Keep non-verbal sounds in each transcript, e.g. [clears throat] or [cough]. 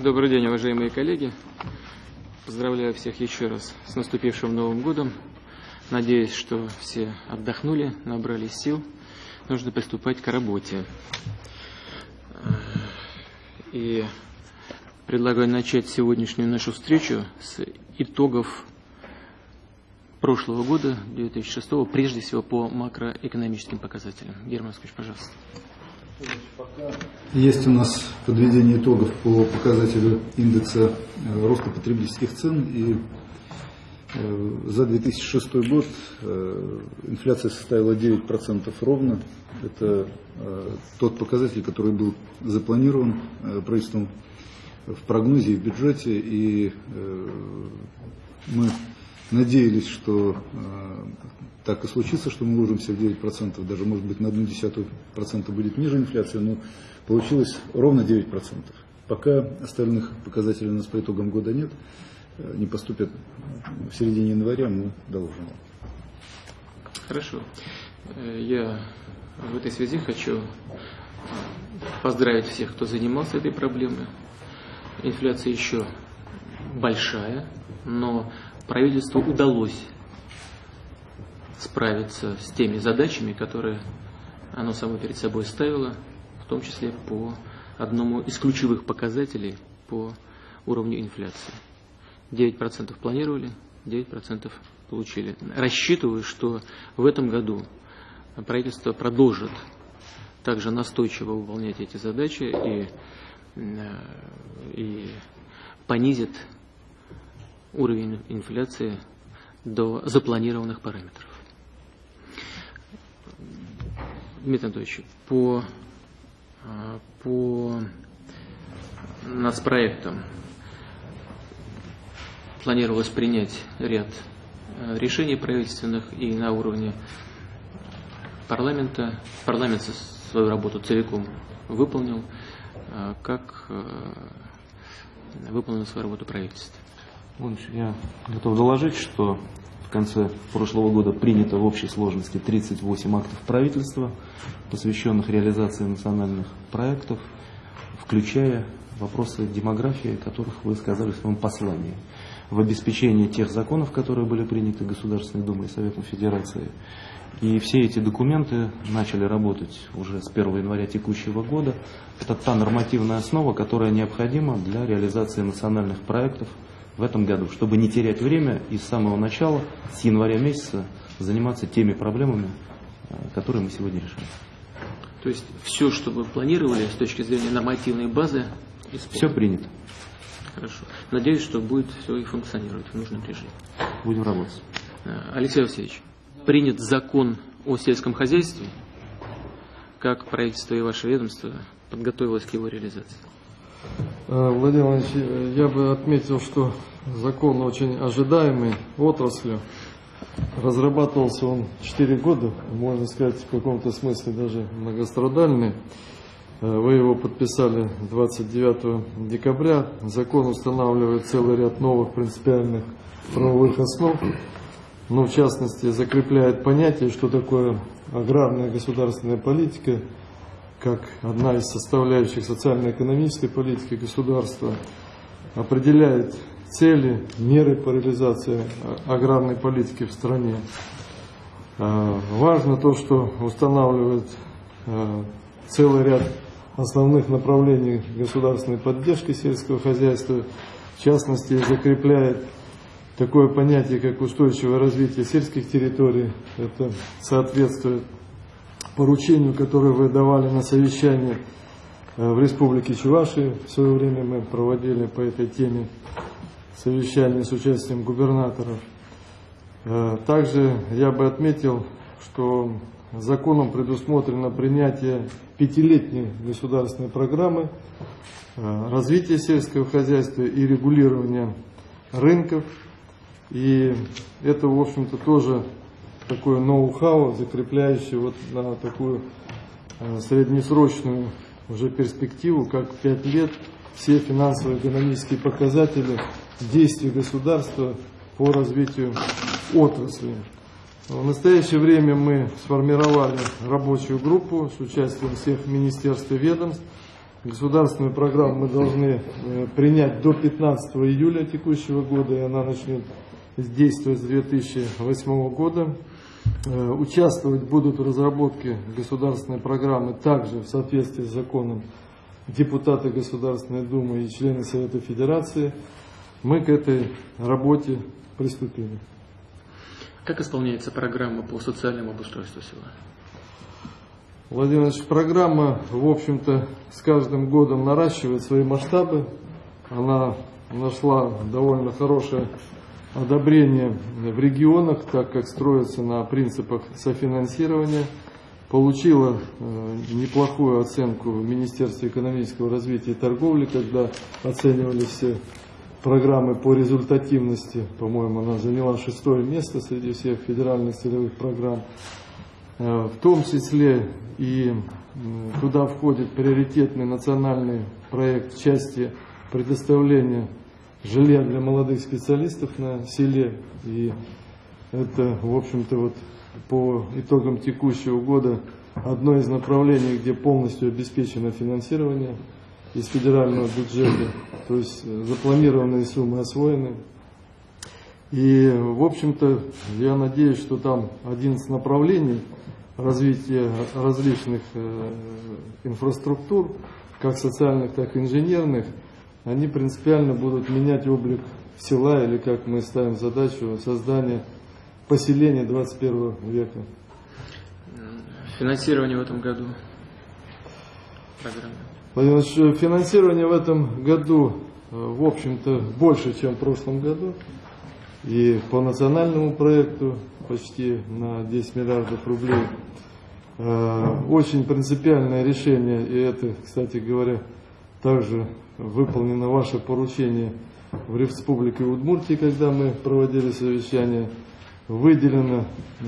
Добрый день, уважаемые коллеги. Поздравляю всех еще раз с наступившим Новым годом. Надеюсь, что все отдохнули, набрались сил. Нужно приступать к работе. И предлагаю начать сегодняшнюю нашу встречу с итогов прошлого года, 2006, прежде всего по макроэкономическим показателям. Герман Москвич, пожалуйста. Есть у нас подведение итогов по показателю индекса э, роста потребительских цен. И э, за 2006 год э, инфляция составила 9% ровно. Это тот показатель, который был запланирован правительством в прогнозе и в бюджете. И мы надеялись, что так и случится, что мы вложимся в 9%, даже может быть на одну десятую процента будет ниже инфляция, но получилось ровно 9%. Пока остальных показателей у нас по итогам года нет, э, не поступят в середине января, мы доложим. Хорошо. Э, я в этой связи хочу поздравить всех, кто занимался этой проблемой. Инфляция еще большая, но правительству удалось справиться с теми задачами, которые оно само перед собой ставило, в том числе по одному из ключевых показателей по уровню инфляции. 9% планировали, 9% получили. Рассчитываю, что в этом году правительство продолжит также настойчиво выполнять эти задачи и, э, и понизит уровень инфляции до запланированных параметров. Дмитрий Анатольевич, по, а, по нацпроектам планировалось принять ряд а, решений правительственных и на уровне парламента. Парламент свою работу целиком выполнил. А, как выполнил свою работу правительство? Я готов доложить, что в конце прошлого года принято в общей сложности 38 актов правительства, посвященных реализации национальных проектов, включая вопросы демографии, о которых вы сказали в своем послании. В обеспечении тех законов, которые были приняты Государственной Думой и Советом Федерации. И все эти документы начали работать уже с 1 января текущего года. Это та нормативная основа, которая необходима для реализации национальных проектов в этом году, чтобы не терять время и с самого начала, с января месяца, заниматься теми проблемами, э, которые мы сегодня решаем. То есть все, что вы планировали с точки зрения нормативной базы, исполнено. все принято. Хорошо. Надеюсь, что будет все и функционировать в нужном режиме. Будем работать. Э, Алексей Васильевич, принят закон о сельском хозяйстве. Как правительство и ваше ведомство подготовилось к его реализации? Э, Владимир Владимирович, я бы отметил, что закон очень ожидаемый отраслью. Разрабатывался он 4 года, можно сказать, в каком-то смысле даже многострадальный. Э, вы его подписали 29 декабря. Закон устанавливает целый ряд новых принципиальных правовых основ. Но в частности закрепляет понятие, что такое аграрная государственная политика – как одна из составляющих социально-экономической политики государства, определяет цели, меры по реализации аграрной политики в стране. А, важно то, что устанавливает а, целый ряд основных направлений государственной поддержки сельского хозяйства, в частности, закрепляет такое понятие, как устойчивое развитие сельских территорий. Это соответствует поручению, которое вы давали на совещание э, в Республике Чувашии. В свое время мы проводили по этой теме совещание с участием губернаторов. Э, также я бы отметил, что законом предусмотрено принятие пятилетней государственной программы э, развития сельского хозяйства и регулирования рынков. И это, в общем-то, тоже такое ноу-хау, закрепляющее вот на такую э, среднесрочную уже перспективу, как 5 лет, все финансово-экономические показатели действий государства по развитию отрасли. В настоящее время мы сформировали рабочую группу с участием всех министерств и ведомств Государственную программу мы должны э, принять до 15 июля текущего года, и она начнет действовать с 2008 года. Э, Участвовать будут в разработке государственной программы также в соответствии с законом депутаты Государственной Думы и члены Совета Федерации. Мы к этой работе приступили. Как исполняется программа по социальному обустройству села? Владимир Ильич, программа, в общем-то, с каждым годом наращивает свои масштабы. Она нашла довольно хорошее одобрение в регионах, так как строится на принципах софинансирования. Получила э, неплохую оценку в Министерстве экономического развития и торговли, когда оценивались все программы по результативности. По-моему, она заняла шестое место среди всех федеральных целевых программ. Э, В том числе и туда входит приоритетный национальный проект в части предоставления жилья для молодых специалистов на селе. И это, в общем-то, вот по итогам текущего года одно из направлений, где полностью обеспечено финансирование из федерального бюджета. То есть э, запланированные суммы освоены. И, в общем-то, я надеюсь, что там 11 направлений развития различных э, инфраструктур, как социальных, так и инженерных, они принципиально будут менять облик села, или, как мы ставим задачу, создания поселения 21 века. Финансирование в этом году программы. Финансирование в этом году, э, в общем-то, больше, чем в прошлом году. И по национальному проекту почти на 10 миллиардов рублей. Э, Очень принципиальное решение, и это, кстати говоря, также выполнено ваше поручение в Республике Удмуртии, когда мы проводили совещание. Выделено э,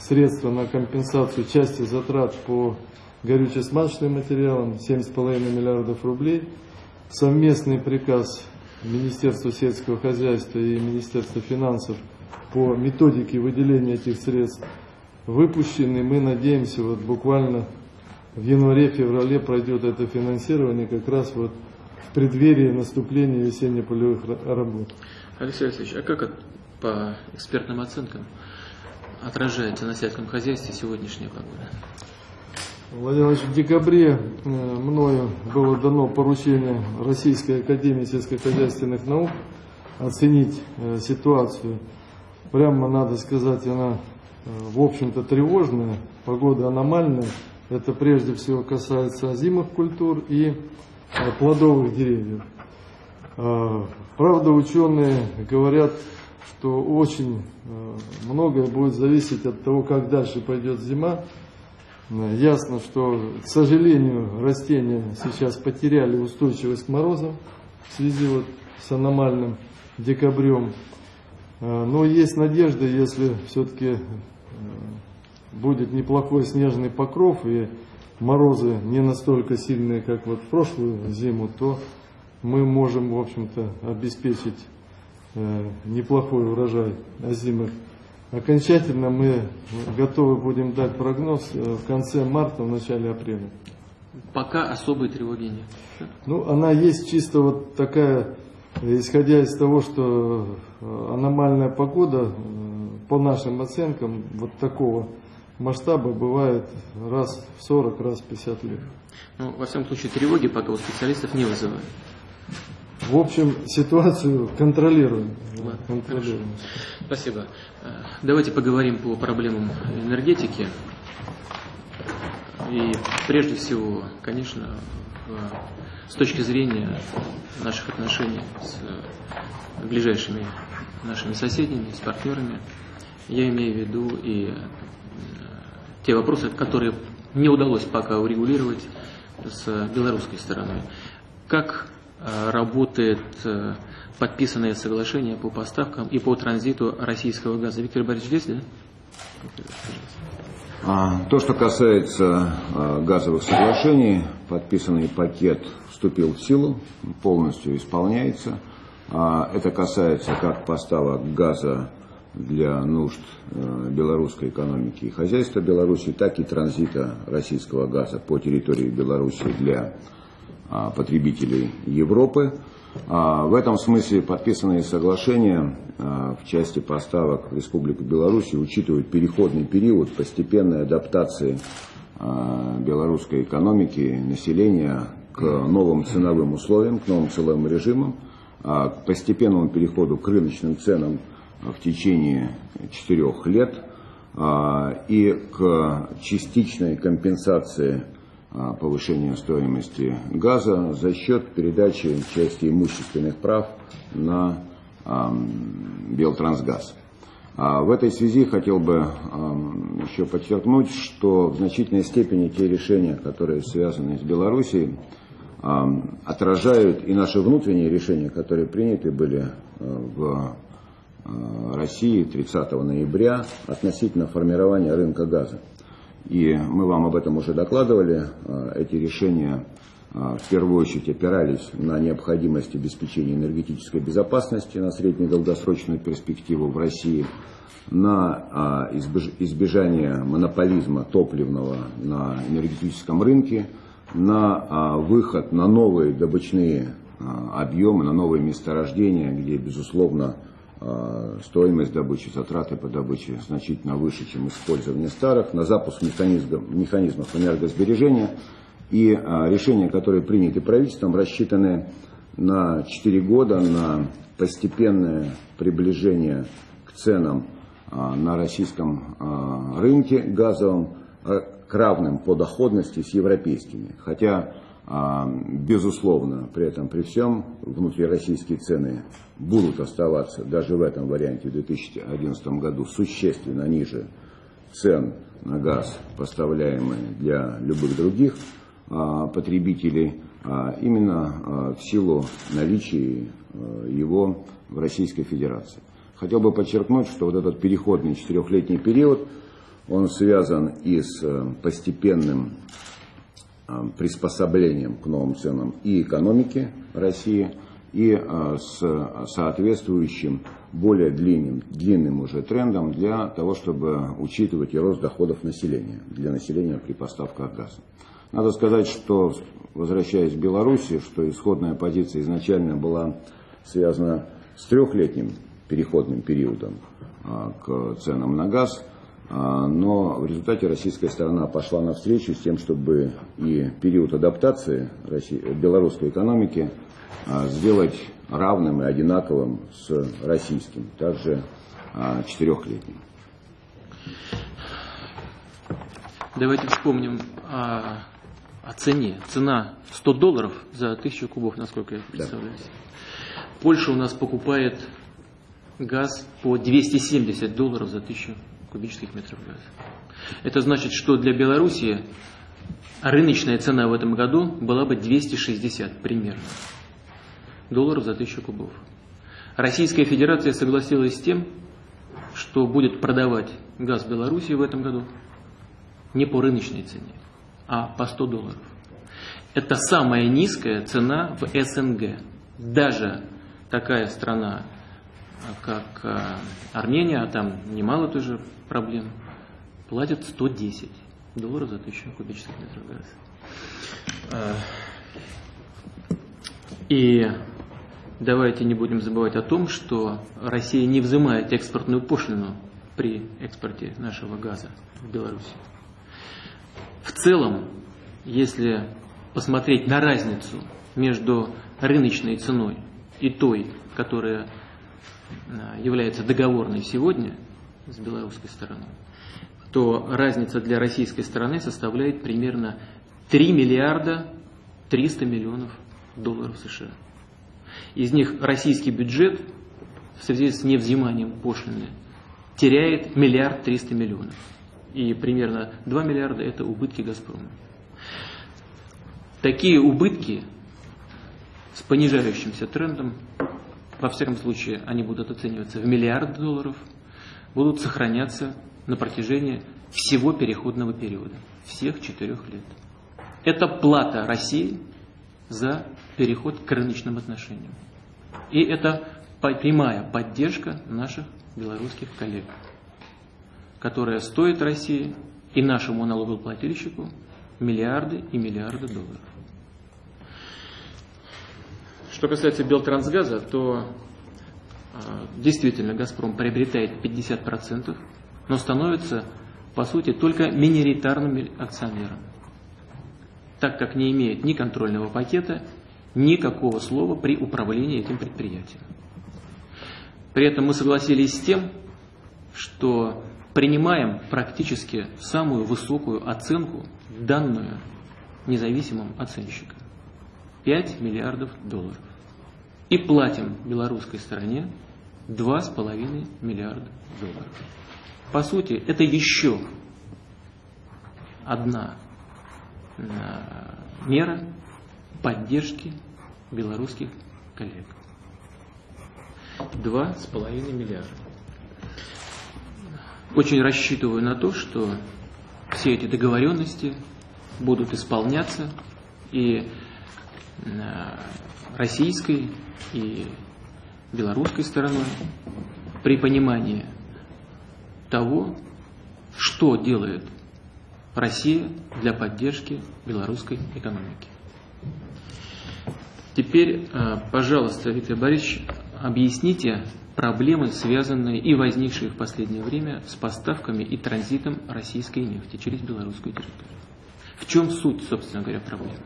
средства на компенсацию части затрат по горюче-смазочным материалам 7,5 миллиардов рублей. Совместный приказ Министерства сельского хозяйства и Министерства финансов по методике выделения этих средств выпущены. Мы надеемся, вот буквально в январе-феврале пройдет это финансирование как раз вот в преддверии наступления весенне-полевых ра- работ. Алексей Алексеевич, а как по экспертным оценкам отражается на сельском хозяйстве сегодняшняя погода? Владимир в декабре э, мною было дано поручение Российской Академии сельскохозяйственных наук оценить э, ситуацию. Прямо надо сказать, она, э, в общем-то, тревожная, погода аномальная. Это прежде всего касается озимых культур и плодовых деревьев. Э, Правда, ученые говорят, что очень многое будет зависеть от того, как дальше пойдет зима. Э, Ясно, что, к сожалению, растения сейчас потеряли устойчивость к морозам в связи вот с аномальным декабрем. Э, Но есть надежда, если все-таки будет неплохой снежный покров и морозы не настолько сильные, как вот в прошлую зиму, то мы можем, в общем-то, обеспечить э, неплохой урожай озимых. Окончательно мы готовы будем дать прогноз э, в конце марта, в начале апреля. Пока особой тревоги нет. Ну, она есть чисто вот такая, исходя из того, что э, аномальная погода, по нашим оценкам, вот такого масштаба бывает раз в 40, раз в 50 лет. Ну, во всяком случае, тревоги пока у специалистов не вызывает. В общем, ситуацию контролируем. Ладно, контролируем. Спасибо. Э, Давайте поговорим по проблемам энергетики. И прежде всего, конечно, с точки зрения наших отношений с ближайшими нашими соседями, с партнерами, я имею в виду и э, те вопросы, которые не удалось пока урегулировать с белорусской стороной. Как работает э, подписанное соглашение по поставкам и по транзиту российского газа? Виктор Борисович здесь, да? А, То, что касается а, газовых соглашений, подписанный пакет вступил в силу, полностью исполняется. А, Это касается как поставок газа для нужд э, белорусской экономики и хозяйства Беларуси, так и транзита российского газа по территории Беларуси для потребителей Европы. В этом смысле подписанные соглашения в части поставок в Республику Беларусь учитывают переходный период постепенной адаптации белорусской экономики, населения к новым ценовым условиям, к новым ценовым режимам, к постепенному переходу к рыночным ценам в течение четырех лет и к частичной компенсации повышения стоимости газа за счет передачи части имущественных прав на Белтрансгаз. В этой связи хотел бы еще подчеркнуть, что в значительной степени те решения, которые связаны с Белоруссией, отражают и наши внутренние решения, которые приняты были в России 30 ноября относительно формирования рынка газа. И мы вам об этом уже докладывали. А, эти решения а, в первую очередь опирались на необходимость обеспечения энергетической безопасности на среднюю перспективу в России, на а, избежание монополизма топливного на энергетическом рынке, на выход на новые добычные объемы, на новые месторождения, где, безусловно, стоимость добычи, затраты по добыче значительно выше, чем использование старых, на запуск механизмов, механизмов энергосбережения. И а, решения, которые приняты правительством, рассчитаны на 4 года на постепенное приближение к ценам а, на российском рынке газовом к равным по доходности с европейскими. Хотя а, безусловно, при этом, при всем, внутрироссийские цены будут оставаться даже в этом варианте в 2011 году существенно ниже цен на газ, поставляемые для любых других а, потребителей, а, именно в силу наличия его в Российской Федерации. Хотел бы подчеркнуть, что вот этот переходный четырехлетний период, он связан и с э, постепенным Э, приспособлением к новым ценам и экономики России, и э, с соответствующим более длинным, длинным уже трендом для того, чтобы учитывать и рост доходов населения, для населения при поставках газа. Надо сказать, что, возвращаясь к Беларуси, что исходная позиция изначально была связана с трехлетним переходным периодом э, к ценам на газ – но в результате российская сторона пошла навстречу с тем, чтобы и период адаптации белорусской экономики а, сделать равным и одинаковым с российским, также а, четырехлетним. Давайте вспомним о, о цене. Цена 100 долларов за тысячу кубов, насколько я представляю. Да. Польша у нас покупает газ по 270 долларов за тысячу кубических метров газа. Это значит, что для Белоруссии рыночная цена в этом году была бы 260 примерно долларов за тысячу кубов. Российская Федерация согласилась с тем, что будет продавать газ Белоруссии в этом году не по рыночной цене, а по 100 долларов. Это самая низкая цена в СНГ. Даже такая страна, как э, Армения, а там немало тоже проблем, платят 110 долларов за тысячу кубических метров газа. И давайте не будем забывать о том, что Россия не взимает экспортную пошлину при экспорте нашего газа в Беларусь. В целом, если посмотреть на разницу между рыночной ценой и той, которая а, является договорной сегодня, с белорусской стороны, то разница для российской стороны составляет примерно 3 миллиарда 300 миллионов долларов США. Из них российский бюджет в связи с невзиманием пошлины теряет миллиард триста миллионов. И примерно 2 миллиарда это убытки Газпрома. Такие убытки с понижающимся трендом, во всяком случае, они будут оцениваться в миллиарды долларов – будут сохраняться на протяжении всего переходного периода, всех четырех лет. Это плата России за переход к рыночным отношениям. И это прямая поддержка наших белорусских коллег, которая стоит России и нашему налогоплательщику миллиарды и миллиарды долларов. Что касается Белтрансгаза, то а, действительно «Газпром» приобретает 50%, но становится, по сути, только миноритарным акционером, так как не имеет ни контрольного пакета, никакого слова при управлении этим предприятием. При этом мы согласились с тем, что принимаем практически самую высокую оценку, данную независимым оценщикам. 5 миллиардов долларов. И платим белорусской стороне 2,5 миллиарда долларов. По сути, это еще одна э, мера поддержки белорусских коллег. 2,5 миллиарда. Очень рассчитываю на то, что все эти договоренности будут исполняться и э, российской и белорусской стороной при понимании того, что делает Россия для поддержки белорусской экономики. Теперь, э, пожалуйста, Виктор Борисович, объясните проблемы, связанные и возникшие в последнее время с поставками и транзитом российской нефти через белорусскую территорию. В чем суть, собственно говоря, проблемы?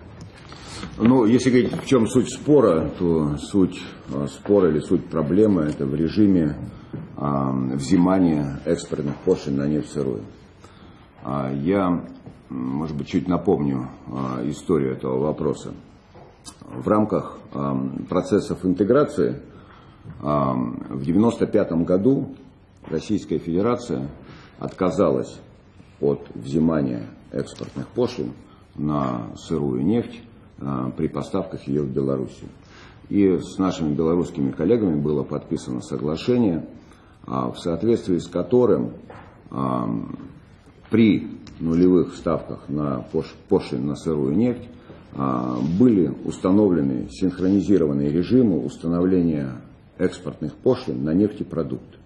Ну, если говорить, в чем суть спора, то суть э, спора или суть проблемы это в режиме э, взимания экспортных пошлин на нефть сырую. А я, может быть, чуть напомню э, историю этого вопроса. В рамках э, процессов интеграции в 1995 году Российская Федерация отказалась от взимания экспортных пошлин на сырую нефть а, при поставках ее в Белоруссию. И с нашими белорусскими коллегами было подписано соглашение, а, в соответствии с которым а, при нулевых ставках на пошлин на сырую нефть были установлены синхронизированные режимы установления экспортных пошлин на нефтепродукты.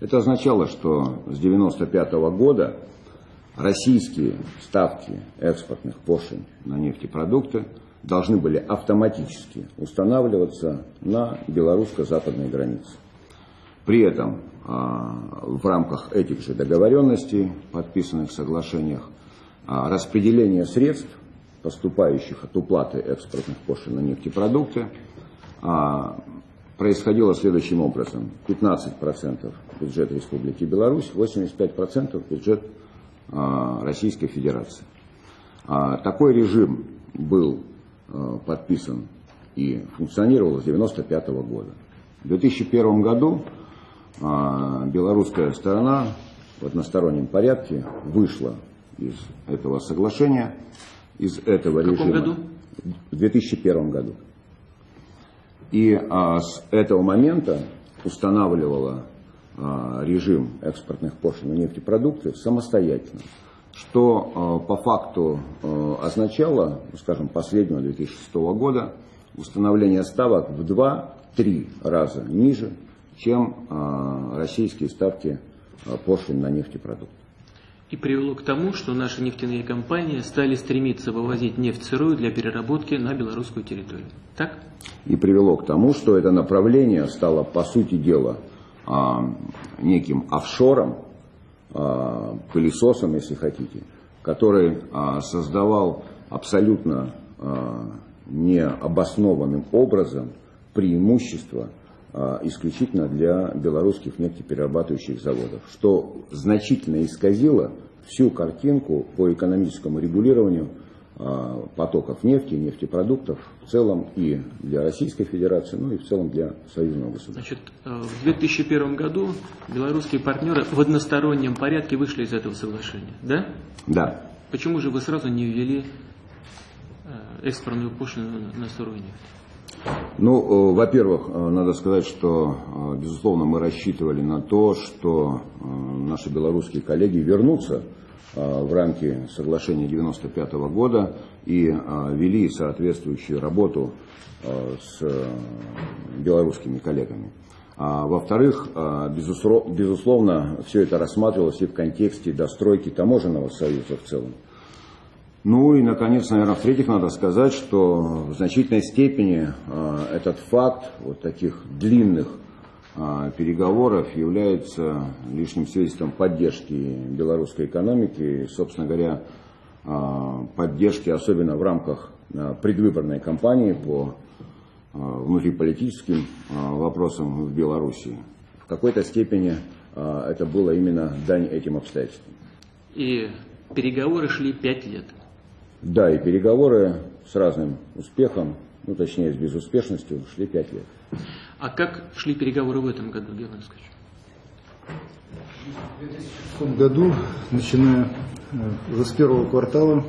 Это означало, что с 1995 года российские ставки экспортных пошлин на нефтепродукты должны были автоматически устанавливаться на белорусско-западной границе. При этом а, в рамках этих же договоренностей, подписанных соглашениях, а, распределение средств, поступающих от уплаты экспортных пошлин на нефтепродукты, а, происходило следующим образом. 15% бюджет Республики Беларусь, 85% бюджет Российской Федерации. Такой режим был подписан и функционировал с 1995 года. В 2001 году белорусская сторона в одностороннем порядке вышла из этого соглашения, из этого в режима. году? В 2001 году. И а, с этого момента устанавливала а, режим экспортных пошлин на нефтепродукты самостоятельно, что а, по факту а, означало, ну, скажем, последнего 2006 года установление ставок в 2-3 раза ниже, чем а, российские ставки пошлин на нефтепродукты и привело к тому, что наши нефтяные компании стали стремиться вывозить нефть сырую для переработки на белорусскую территорию. Так? И привело к тому, что это направление стало, по сути дела, неким офшором, пылесосом, если хотите, который а, создавал абсолютно необоснованным образом преимущество исключительно для белорусских нефтеперерабатывающих заводов, что значительно исказило всю картинку по экономическому регулированию потоков нефти, нефтепродуктов в целом и для Российской Федерации, ну и в целом для союзного государства. Значит, э, в 2001 году белорусские партнеры в одностороннем порядке вышли из этого соглашения, да? Да. Почему же вы сразу не ввели э, экспортную пошлину на сырую нефть? Ну, э, во-первых, э, надо сказать, что, э, безусловно, мы рассчитывали на то, что наши белорусские коллеги вернутся в рамки соглашения 1995 года и вели соответствующую работу с белорусскими коллегами. А, во-вторых, безусловно, все это рассматривалось и в контексте достройки таможенного союза в целом. Ну и, наконец, наверное, в-третьих, надо сказать, что в значительной степени э, этот факт вот таких длинных э, переговоров является лишним свидетельством поддержки белорусской экономики собственно говоря, э, поддержки, особенно в рамках э, предвыборной кампании по внутриполитическим вопросам в Беларуси. В какой-то степени это было именно дань этим обстоятельствам. И переговоры шли пять лет. Да, и переговоры с разным успехом, ну точнее с безуспешностью, шли пять лет. А как шли переговоры в этом году, Георгий Искович? В том году, начиная э, уже с первого квартала,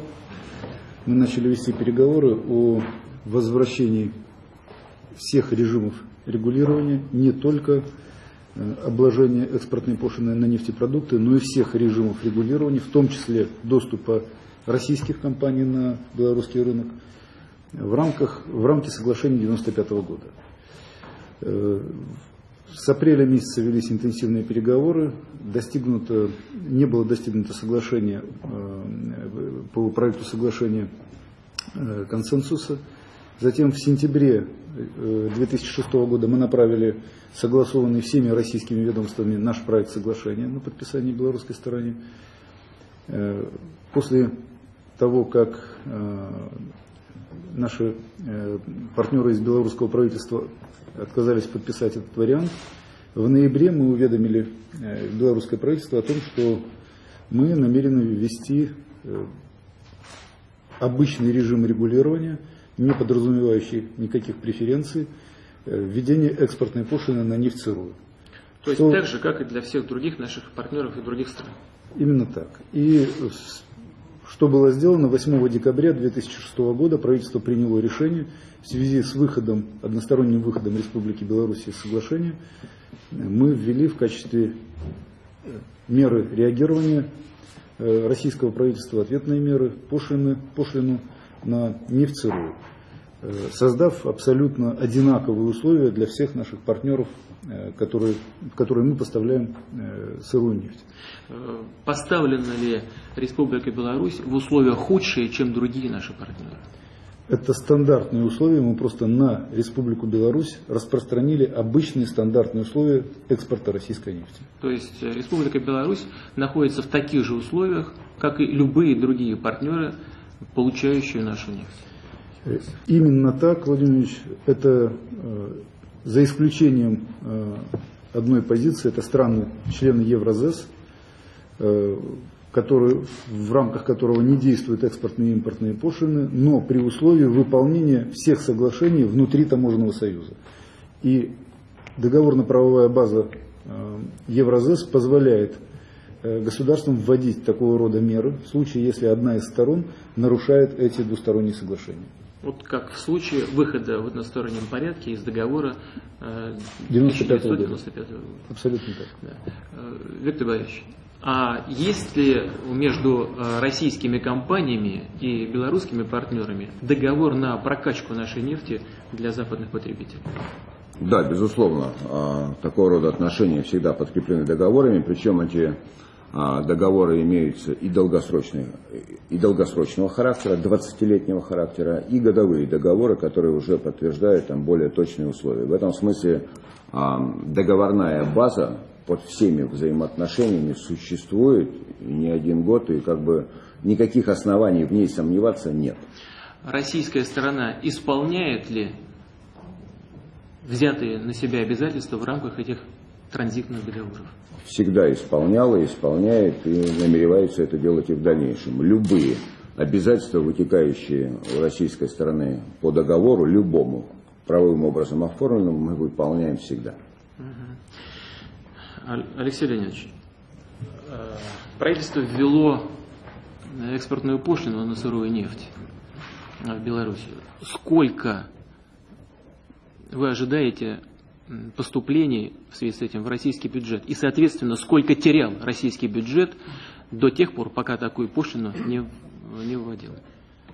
мы начали вести переговоры о возвращении всех режимов регулирования, не только э, обложения экспортной пошлины на нефтепродукты, но и всех режимов регулирования, в том числе доступа российских компаний на белорусский рынок в, рамках, в рамке соглашения 1995 года. Э, С апреля месяца велись интенсивные переговоры, достигнуто, не было достигнуто соглашение э, по проекту соглашения э, консенсуса. Затем в сентябре э, 2006 года мы направили согласованный всеми российскими ведомствами наш проект соглашения на подписание белорусской стороне. После того, как наши э, партнеры из белорусского правительства отказались подписать этот вариант, в ноябре мы уведомили э, белорусское правительство о том, что мы намерены ввести э, обычный режим регулирования, не подразумевающий никаких преференций, введение экспортной пошлины на нефть сырую. То есть Что- так же, как и для всех других наших партнеров и других стран. Именно так. И что было сделано 8 декабря 2006 года, правительство приняло решение в связи с выходом, односторонним выходом Республики Беларусь из соглашения, мы ввели в качестве э, меры реагирования э, российского правительства ответные меры, пошлины, пошлину на нефть сырую, э, создав абсолютно одинаковые условия для всех наших партнеров, э, которые, в которые мы поставляем э, сырую нефть. Э, Поставлена ли Республика Беларусь в условия худшие, чем другие наши партнеры? Это стандартные условия, мы просто на Республику Беларусь распространили обычные стандартные условия экспорта российской нефти. То есть э, Республика Беларусь находится в таких же условиях, как и любые другие партнеры, получающие нашу нефть. Э, Именно так, Владимир Ильич, это э, за исключением э, одной позиции, это страны, члены Евразес, которые, в рамках которого не действуют экспортные и импортные пошлины, но при условии выполнения всех соглашений внутри таможенного союза. И договорно-правовая база Евразес позволяет государствам вводить такого рода меры в случае, если одна из сторон нарушает эти двусторонние соглашения. Вот как в случае выхода в одностороннем порядке из договора э, 95 года. 1995 года. Абсолютно так. Да. Э, Виктор Борисович, а есть ли между э, российскими компаниями и белорусскими партнерами договор на прокачку нашей нефти для западных потребителей? Да, безусловно, а, такого рода отношения всегда подкреплены договорами, причем эти договоры имеются и долгосрочные, и долгосрочного характера, 20-летнего характера, и годовые договоры, которые уже подтверждают там более точные условия. В этом смысле а, договорная база под всеми взаимоотношениями существует не один год, и как бы никаких оснований в ней сомневаться нет. Российская сторона исполняет ли взятые на себя обязательства в рамках этих транзитных договоров? всегда исполняла, исполняет и намеревается это делать и в дальнейшем. Любые обязательства, вытекающие у российской стороны по договору, любому правовым образом оформленному, мы выполняем всегда. Ал- Алексей Леонидович, э, правительство ввело экспортную пошлину на сырую нефть в Беларуси. Сколько вы ожидаете поступлений в связи с этим в российский бюджет? И, соответственно, сколько терял российский бюджет до тех пор, пока такую пошлину не, не вводил?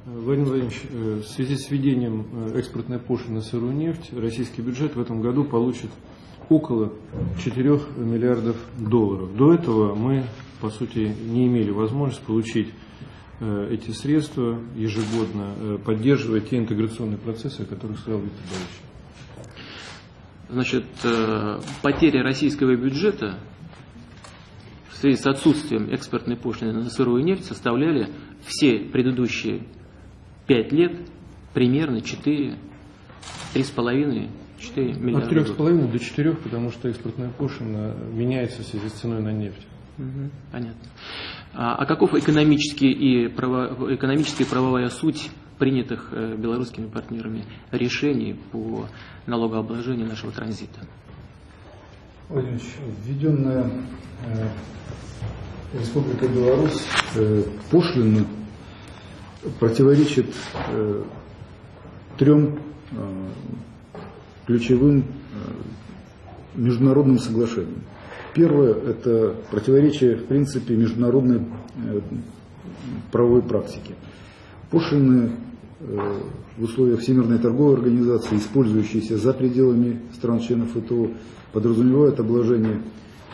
Владимир Владимирович, э, в связи с введением э, экспортной пошлины на сырую нефть, российский бюджет в этом году получит около 4 миллиардов долларов. До этого мы, по сути, не имели возможности получить э, эти средства ежегодно, поддерживая те интеграционные процессы, о которых сказал Виктор Борисович. Значит, э, потери российского бюджета в связи с отсутствием экспортной пошлины на сырую нефть составляли все предыдущие пять лет примерно 4, 3,5 4 миллиарда. От трех с половиной до четырех, потому что экспортная пошлина меняется в связи с ценой на нефть. Мгм, понятно. А, а каков экономический и право, экономическая и правовая суть принятых э, белорусскими партнерами решений по налогообложению нашего транзита? Владимир Ильич, введенная э, Республика Беларусь э, пошлина противоречит э, трем э, ключевым э, международным соглашениям. Первое – это противоречие, в принципе, международной э, правовой практики. Пошлины э, в условиях Всемирной торговой организации, использующиеся за пределами стран-членов ФТО, подразумевают обложение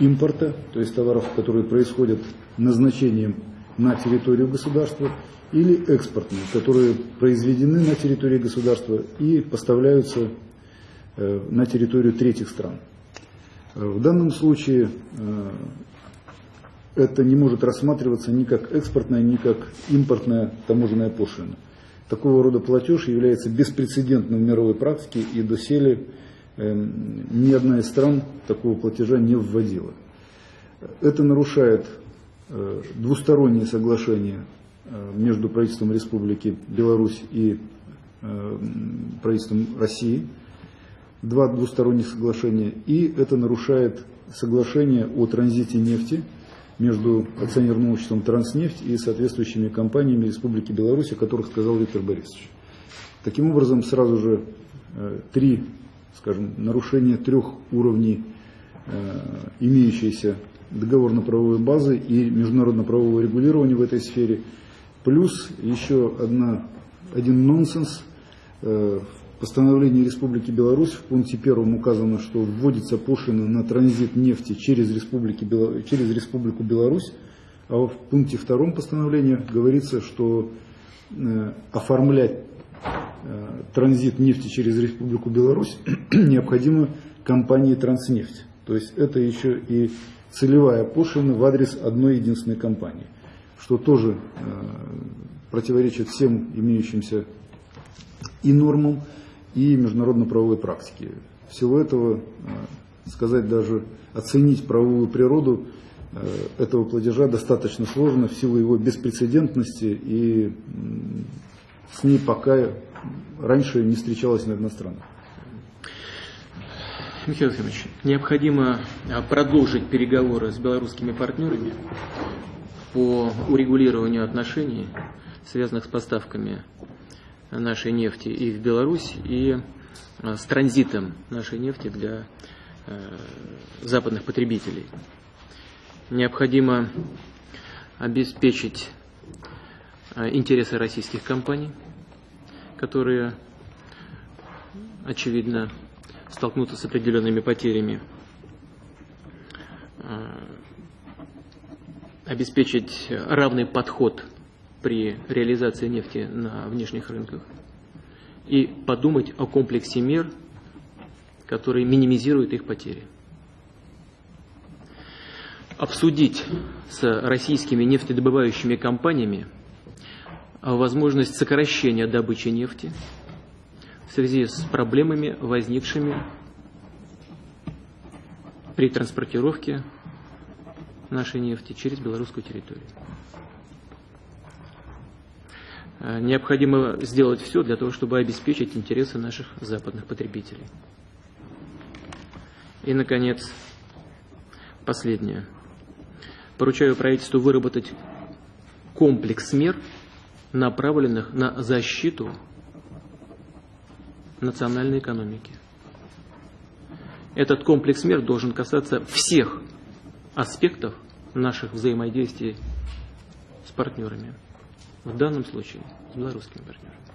импорта, то есть товаров, которые происходят назначением на территорию государства, или экспортные, которые произведены на территории государства и поставляются э, на территорию третьих стран. Э, В данном случае это не может рассматриваться ни как экспортная, ни как импортная таможенная пошлина. Такого рода платеж является беспрецедентным в мировой практике и доселе э, ни одна из стран такого платежа не вводила. Это нарушает э, двусторонние соглашения э, между правительством Республики Беларусь и э, правительством России, два двусторонних соглашения, и это нарушает соглашение о транзите нефти между акционерным обществом «Транснефть» и соответствующими компаниями Республики Беларусь, о которых сказал Виктор Борисович. Таким образом, сразу же э, три, скажем, нарушения трех уровней э, имеющейся договорно-правовой базы и международно-правового регулирования в этой сфере, плюс еще одна, один нонсенс. Э, В постановлении Республики Беларусь в пункте первом указано, что вводится пошлина на транзит нефти через, Республики через Республику Беларусь, а в пункте втором постановления говорится, что э, оформлять э, транзит нефти через Республику Беларусь [clears throat] необходимо компании «Транснефть». То есть это еще и целевая пошлина в адрес одной единственной компании, что тоже э, противоречит всем имеющимся и нормам, и международно-правовой практике. Всего этого э, сказать даже, оценить правовую природу э, этого платежа достаточно сложно в силу его беспрецедентности и с ней пока раньше не встречалась ни одна страна. Михаил Ефимович, необходимо а, продолжить переговоры с белорусскими партнерами по урегулированию отношений, связанных с поставками нашей нефти и в Беларусь, и а, с транзитом нашей нефти для э, западных потребителей. Необходимо обеспечить а, интересы российских компаний, которые, очевидно, столкнуться с определенными потерями, э, обеспечить равный подход при реализации нефти на внешних рынках и подумать о комплексе мер, которые минимизируют их потери. Обсудить с российскими нефтедобывающими компаниями возможность сокращения добычи нефти в связи с проблемами, возникшими при транспортировке нашей нефти через белорусскую территорию. Э, Необходимо сделать все для того, чтобы обеспечить интересы наших западных потребителей. И, наконец, последнее. Поручаю правительству выработать комплекс мер, направленных на защиту национальной экономики. Этот комплекс мер должен касаться всех аспектов наших взаимодействий с партнерами. В данном случае с белорусскими партнерами.